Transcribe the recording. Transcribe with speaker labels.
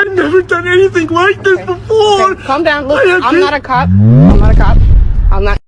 Speaker 1: I've never done anything like this before.
Speaker 2: Okay, calm down. Look, I'm not a cop. I'm not a cop.